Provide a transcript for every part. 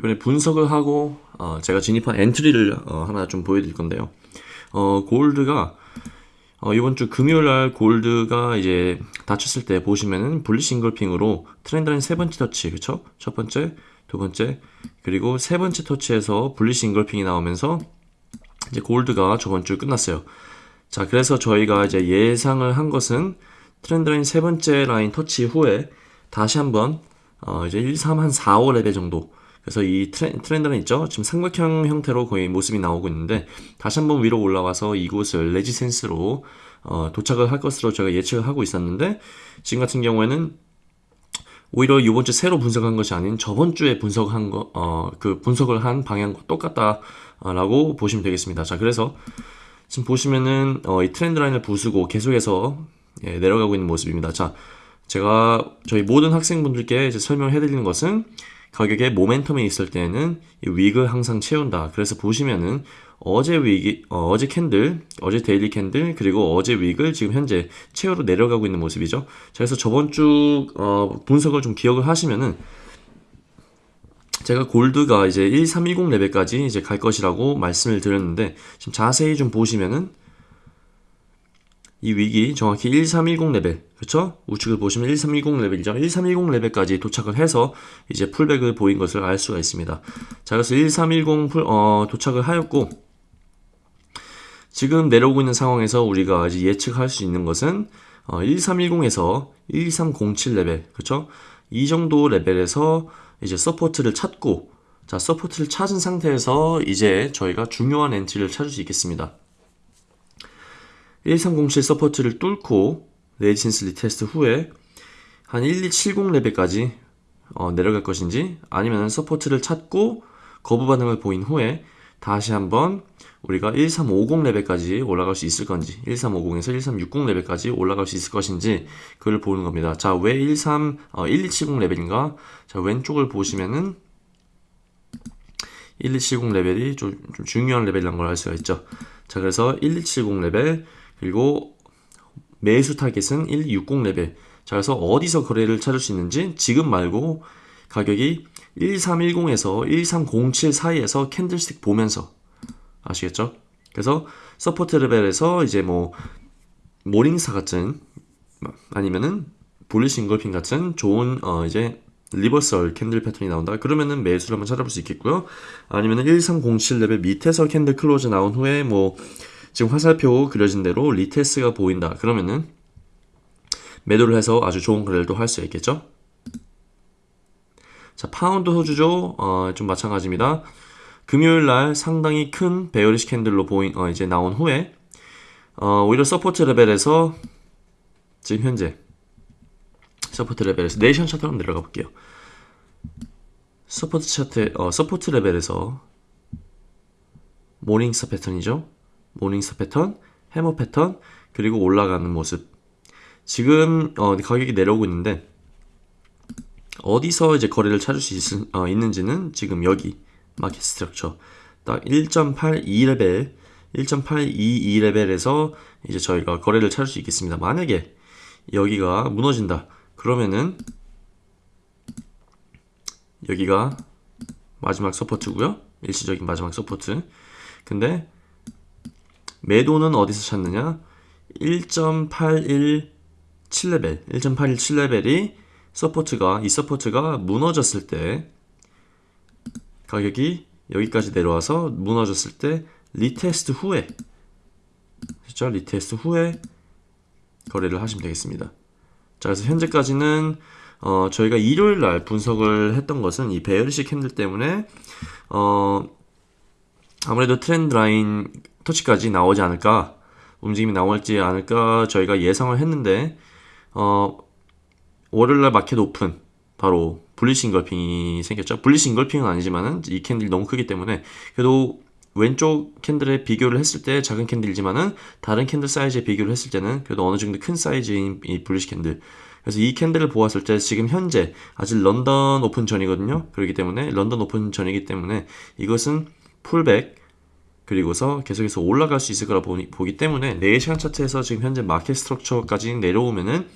이번에 분석을 하고 어, 제가 진입한 entry를 어, 하나 좀 보여드릴 건데요. 어, 골드가 어, 이번 주 금요일 날 골드가 이제 닫혔을 때 보시면은 bullish engulfing으로 trendline 세 번째 터치, 그쵸? 첫 번째, 두 번째, 그리고 세 번째 터치에서 bullish engulfing이 나오면서 이제 골드가 저번 주 끝났어요. 자, 그래서 저희가 이제 예상을 한 것은 trendline 세 번째 라인 터치 후에 다시 한번 어, 이제 1, 3, 한 4, 5 레벨 정도 그래서 이 트렌드는 있죠. 지금 삼각형 형태로 거의 모습이 나오고 있는데 다시 한번 위로 올라와서 이곳을 resistance로 어, 도착을 할 것으로 제가 예측을 하고 있었는데 지금 같은 경우에는 오히려 이번 주 새로 분석한 것이 아닌 저번 주에 분석한 거, 어, 그 분석을 한 방향과 똑같다라고 보시면 되겠습니다. 자, 그래서 지금 보시면은 어, 이 trendline을 부수고 계속해서 예, 내려가고 있는 모습입니다. 자, 제가 저희 모든 학생분들께 이제 설명해 드리는 것은 가격에 모멘텀이 있을 때는 이 wick을 항상 채운다. 그래서 보시면은 어제 wick이 어, 제 candle, 어제 daily candle 그리고 어제 wick을 지금 현재 채우러 내려가고 있는 모습이죠. 자, 그래서 저번 주 어, 분석을 좀 기억을 하시면은 제가 골드가 이제 1310 레벨까지 이제 갈 것이라고 말씀을 드렸는데 지금 자세히 좀 보시면은 이 wick이 정확히 1310 레벨 그쵸? 우측을 보시면 1310 레벨이죠 1310 레벨까지 도착을 해서 이제 pullback을 보인 것을 알 수가 있습니다 자 그래서 1310 풀, 어, 도착을 하였고 지금 내려오고 있는 상황에서 우리가 이제 예측할 수 있는 것은 어, 1310에서 1307 레벨 그쵸? 이 정도 레벨에서 이제 support를 찾고 자 support를 찾은 상태에서 이제 저희가 중요한 entry를 찾을 수 있겠습니다 1307 support를 뚫고 resistance retest 후에 한 1270 레벨까지 어, 내려갈 것인지 아니면 support를 찾고 거부 반응을 보인 후에 다시 한번 우리가 1350 레벨까지 올라갈 수 있을 건지 1350에서 1360 레벨까지 올라갈 수 있을 것인지 그걸 보는 겁니다. 자, 왜 13, 어, 1270 레벨인가? 자, 왼쪽을 보시면은 1270 레벨이 좀, 좀 중요한 레벨이란 걸 알 수가 있죠. 자, 그래서 1270 레벨 그리고 매수 타겟은 160 레벨. 자, 그래서 어디서 거래를 찾을 수 있는지 지금 말고 가격이 1310에서 1307 사이에서 candlestick 보면서 아시겠죠? 그래서 support 레벨에서 이제 뭐 morning star 같은 아니면은 bullish engulfing 같은 좋은 어 이제 reversal candle 패턴이 나온다. 그러면은 매수를 한번 찾아볼 수 있겠고요. 아니면은 1307 레벨 밑에서 candle close 나온 후에 뭐 지금 화살표 그려진 대로 retest가 보인다. 그러면은 매도를 해서 아주 좋은 거래를 할수 있겠죠. 자, 파운드 호주죠. 어, 좀 마찬가지입니다. 금요일 날 상당히 큰 bearish candle로 보인 어, 이제 나온 후에 어, 오히려 support 레벨에서 지금 현재 support 레벨에서 네 시간 차트로 내려가 볼게요. support 차트 어, support 레벨에서 morning star 패턴이죠. morning star 패턴, 해머 패턴, 그리고 올라가는 모습. 지금 어, 가격이 내려오고 있는데 어디서 이제 거래를 찾을 수 있, 어, 있는지는 지금 여기 market structure 딱 1.82레벨 1.822레벨에서 이제 저희가 거래를 찾을 수 있겠습니다. 만약에 여기가 무너진다. 그러면은 여기가 마지막 support고요. 일시적인 마지막 support. 근데 매도는 어디서 찾느냐? 1.817레벨, 1.817레벨이 support가, 이 support가 무너졌을 때 가격이 여기까지 내려와서 무너졌을 때 retest 후에 그죠? retest 후에 거래를 하시면 되겠습니다. 자, 그래서 현재까지는 어, 저희가 일요일 날 분석을 했던 것은 이 bearish candle 때문에 어, 아무래도 트렌드 라인 터치까지 나오지 않을까 움직임이 나올지 않을까 저희가 예상을 했는데 어, 월요일날 마켓 오픈 바로 bullish engulfing이 생겼죠. bullish engulfing은 아니지만은 이 candle이 너무 크기 때문에 그래도 왼쪽 candle에 비교를 했을 때 작은 candle이지만은 다른 candle 사이즈에 비교를 했을 때는 그래도 어느 정도 큰 사이즈인 이 bullish candle. 그래서 이 candle을 보았을 때 지금 현재 아직 런던 오픈 전이거든요. 그렇기 때문에 런던 오픈 전이기 때문에 이것은 pullback 그리고서 계속해서 올라갈 수 있을 거라 보기, 보기 때문에 4시간 차트에서 지금 현재 market structure까지 내려오면은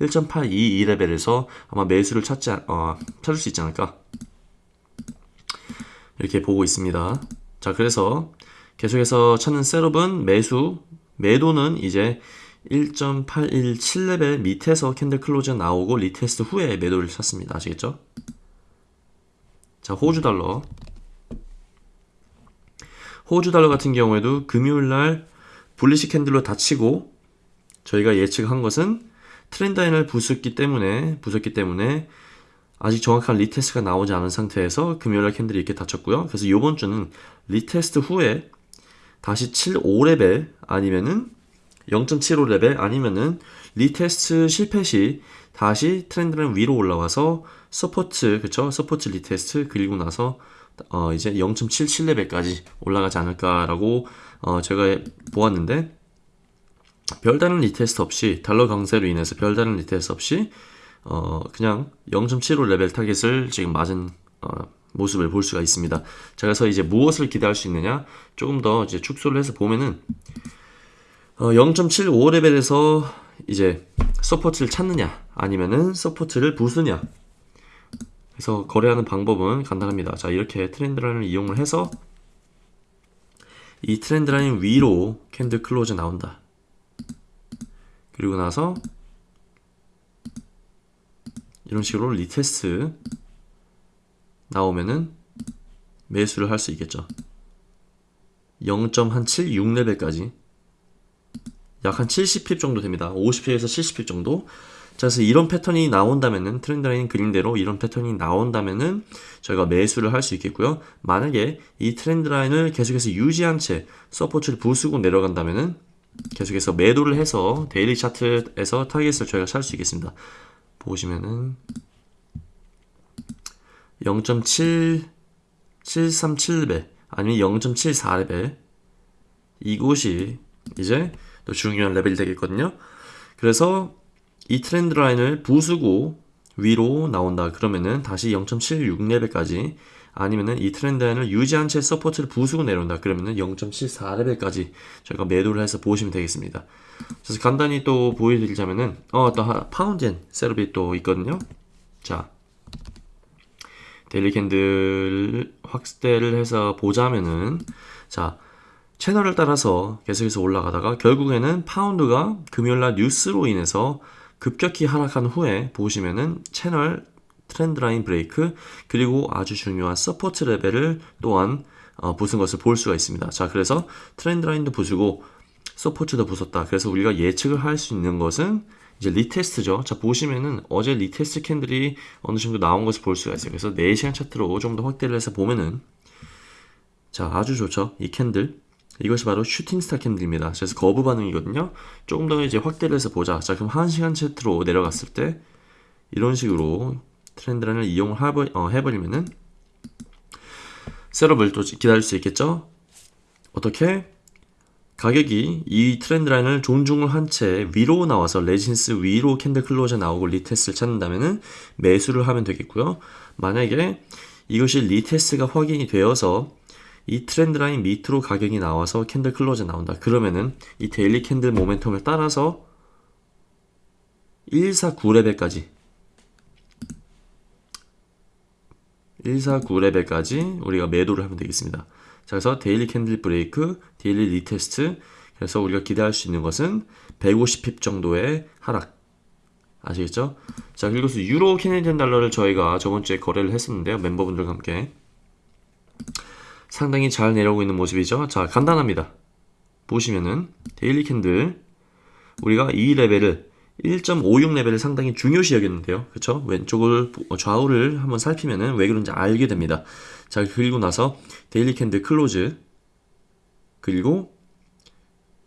1.822 레벨에서 아마 매수를 찾지, 어, 찾을 수 있지 않을까 이렇게 보고 있습니다. 자, 그래서 계속해서 찾는 setup은 매수, 매도는 이제 1.817 레벨 밑에서 candle close 나오고 retest 후에 매도를 찾습니다. 아시겠죠? 자, 호주 달러. 호주 달러 같은 경우에도 금요일 날 bullish candle로 닫히고 저희가 예측한 것은 트렌드 라인을 부쉈기 때문에 부쉈기 때문에 아직 정확한 retest가 나오지 않은 상태에서 금요일 날 candle이 이렇게 닫혔고요. 그래서 이번 주는 retest 후에 다시 75레벨 아니면은 0.75레벨 아니면은 retest 실패 시 다시 트렌드는 위로 올라와서 support 그쵸 support retest 그리고 나서 어 이제 0.77레벨까지 올라가지 않을까라고 어 제가 보았는데 별다른 retest 없이 달러 강세로 인해서 별다른 retest 없이 어 그냥 0.75 레벨 타겟을 지금 맞은 어 모습을 볼 수가 있습니다. 자 그래서 이제 무엇을 기대할 수 있느냐? 조금 더 이제 축소를 해서 보면은 어 0.75 레벨에서 이제 support를 찾느냐? 아니면은 support를 부수냐 그래서 거래하는 방법은 간단합니다. 자 이렇게 트렌드 라인을 이용을 해서 이 트렌드 라인 위로 candle close 나온다. 그리고 나서 이런 식으로 retest 나오면은 매수를 할 수 있겠죠. 0.76레벨까지 약 한 70pip 정도 됩니다. 50pip에서 70pip 정도. 자, 그래서 이런 패턴이 나온다면은 트렌드 라인 그림대로 이런 패턴이 나온다면은 저희가 매수를 할 수 있겠고요. 만약에 이 트렌드 라인을 계속해서 유지한 채 support를 부수고 내려간다면은 계속해서 매도를 해서 daily 차트에서 타겟을 저희가 찾을 수 있겠습니다. 보시면은 0.737레벨 아니면 0.74레벨 이곳이 이제 또 중요한 레벨이 되겠거든요. 그래서 이 trend line을 부수고 위로 나온다 그러면은 다시 0.76레벨까지 아니면은 이 trend line을 유지한 채 support를 부수고 내려온다 그러면은 0.74레벨까지 저희가 매도를 해서 보시면 되겠습니다. 그래서 간단히 또 보여드리자면은 어또 파운드엔 setup이 또 있거든요. 자 daily candle 확대를 해서 보자면은 자 채널을 따라서 계속해서 올라가다가 결국에는 파운드가 금요일날 뉴스로 인해서 급격히 하락한 후에 보시면은 채널 trend line break 그리고 아주 중요한 support 레벨을 또한 어, 부순 것을 볼 수가 있습니다. 자 그래서 trend line도 부수고 support도 부쉈다. 그래서 우리가 예측을 할 수 있는 것은 이제 retest죠. 자 보시면은 어제 retest candle이 어느 정도 나온 것을 볼 수가 있어요. 그래서 4시간 차트로 좀 더 확대를 해서 보면은 자 아주 좋죠. 이 candle 이것이 바로 shooting star candle입니다. 그래서 거부 반응이거든요. 조금 더 이제 확대를 해서 보자. 자 그럼 1시간 차트로 내려갔을 때 이런 식으로 trend line을 이용을 해버, 어, 해버리면은 setup을 또 기다릴 수 있겠죠. 어떻게? 가격이 이 trend line을 존중을 한 채 위로 나와서 resistance 위로 candle close가 나오고 retest를 찾는다면은 매수를 하면 되겠고요. 만약에 이것이 retest가 확인이 되어서 이 trend line 밑으로 가격이 나와서 candle close가 나온다. 그러면은 이 daily candle momentum을 따라서 149레벨까지 149레벨까지 우리가 매도를 하면 되겠습니다. 자, 그래서 daily candle break, daily retest. 그래서 우리가 기대할 수 있는 것은 150pip 정도의 하락. 아시겠죠? 자, 그리고 유로 Canadian 달러를 저희가 저번 주에 거래를 했었는데요. 멤버분들과 함께. 상당히 잘 내려오고 있는 모습이죠. 자, 간단합니다. 보시면은 daily candle 우리가 이 레벨을 1.56레벨을 상당히 중요시 여겼는데요. 그쵸? 왼쪽을 좌우를 한번 살피면은 왜 그런지 알게 됩니다. 자, 그리고 나서 daily candle close 그리고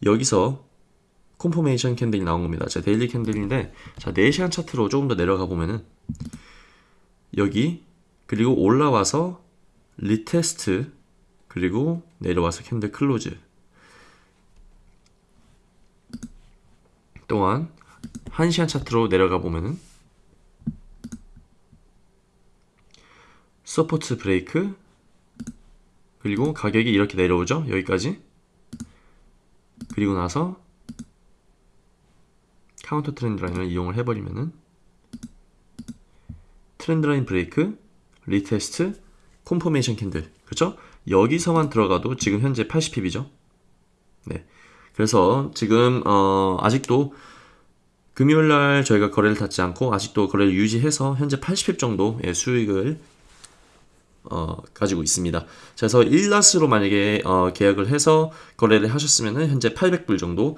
여기서 confirmation candle이 나온 겁니다. 자, daily candle인데 자, 4시간 차트로 조금 더 내려가 보면은 여기 그리고 올라와서 retest 그리고 내려와서 candle close 또한 1시간 차트로 내려가 보면은 support break 그리고 가격이 이렇게 내려오죠 여기까지 그리고 나서 counter trend line을 이용을 해버리면은 trend line break retest confirmation candle. 그렇죠? 여기서만 들어가도 지금 현재 80pip이죠. 네. 그래서 지금 어 아직도 금요일 날 저희가 거래를 닫지 않고 아직도 거래를 유지해서 현재 80pip 정도의 수익을 어, 가지고 있습니다. 자, 그래서 1lot으로 만약에 어, 계약을 해서 거래를 하셨으면 현재 800불 정도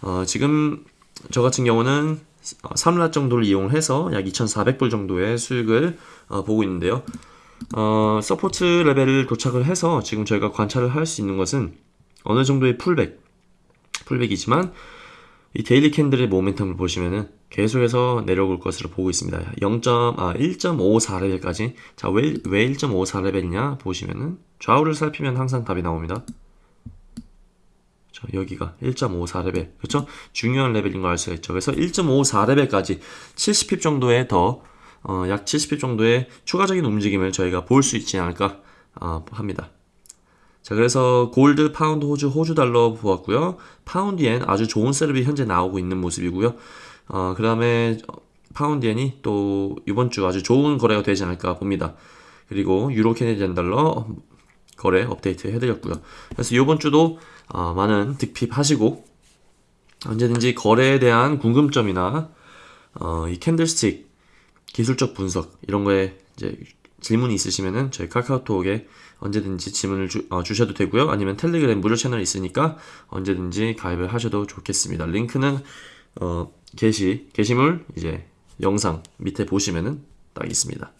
어, 지금 저 같은 경우는 3낫 정도를 이용해서 약 2,400불 정도의 수익을 어, 보고 있는데요. 어, support 레벨을 도착을 해서 지금 저희가 관찰을 할 수 있는 것은 어느 정도의 pullback, pullback이지만 이 daily candle의 momentum을 보시면은 계속해서 내려올 것으로 보고 있습니다. 0. 아 1.54레벨까지. 자, 왜, 왜 1.54레벨이냐 보시면은 좌우를 살피면 항상 답이 나옵니다. 자, 여기가 1.54레벨. 그렇죠? 중요한 레벨인 걸 알 수가 있죠. 그래서 1.54레벨까지 70pip 정도의 더, 어, 약 70pip 정도의 추가적인 움직임을 저희가 볼 수 있지 않을까 어, 합니다. 자, 그래서 골드, 파운드, 호주, 호주 달러 보았고요. 파운드엔 아주 좋은 setup이 현재 나오고 있는 모습이고요. 어, 그 다음에 파운드엔이 또 이번 주 아주 좋은 거래가 되지 않을까 봅니다. 그리고 유로 Canadian 달러 거래 업데이트 해드렸고요. 그래서 이번 주도 어, 많은 득pip 하시고 언제든지 거래에 대한 궁금점이나 어, 이 candlestick 기술적 분석 이런 거에 이제 질문이 있으시면은 저희 카카오톡에 언제든지 질문을 주, 어, 주셔도 되고요. 아니면 텔레그램 무료 채널이 있으니까 언제든지 가입을 하셔도 좋겠습니다. 링크는 어, 게시 게시물 이제 영상 밑에 보시면은 딱 있습니다.